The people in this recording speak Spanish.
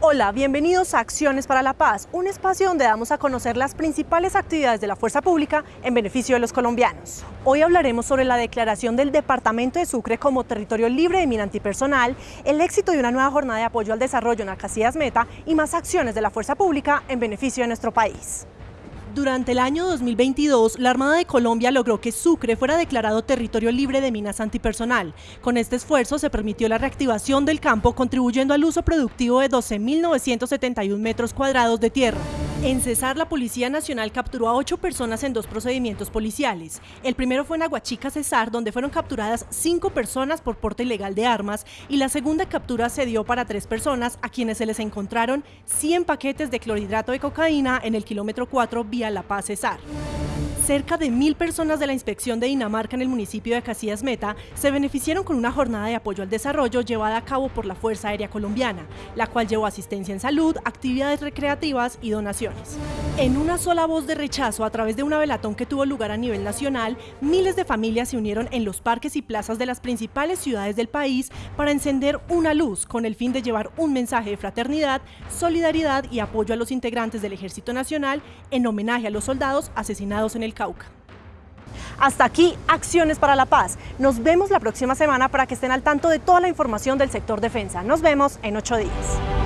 Hola, bienvenidos a Acciones para la Paz, un espacio donde damos a conocer las principales actividades de la fuerza pública en beneficio de los colombianos. Hoy hablaremos sobre la declaración del Departamento de Sucre como territorio libre de mina antipersonal, el éxito de una nueva jornada de apoyo al desarrollo en Alcacidas Meta y más acciones de la fuerza pública en beneficio de nuestro país. Durante el año 2022, la Armada de Colombia logró que Sucre fuera declarado territorio libre de minas antipersonal. Con este esfuerzo se permitió la reactivación del campo, contribuyendo al uso productivo de 12.971 metros cuadrados de tierra. En Cesar, la Policía Nacional capturó a ocho personas en dos procedimientos policiales. El primero fue en Aguachica, Cesar, donde fueron capturadas cinco personas por porte ilegal de armas y la segunda captura se dio para tres personas a quienes se les encontraron 100 paquetes de clorhidrato de cocaína en el kilómetro 4 vía La Paz, Cesar. Cerca de mil personas de la inspección de Dinamarca en el municipio de Casillas Meta se beneficiaron con una jornada de apoyo al desarrollo llevada a cabo por la Fuerza Aérea Colombiana, la cual llevó asistencia en salud, actividades recreativas y donaciones. En una sola voz de rechazo a través de una velatón que tuvo lugar a nivel nacional, miles de familias se unieron en los parques y plazas de las principales ciudades del país para encender una luz con el fin de llevar un mensaje de fraternidad, solidaridad y apoyo a los integrantes del Ejército Nacional en homenaje a los soldados asesinados en el Cauca. Hasta aquí, Acciones para la Paz. Nos vemos la próxima semana para que estén al tanto de toda la información del sector defensa. Nos vemos en ocho días.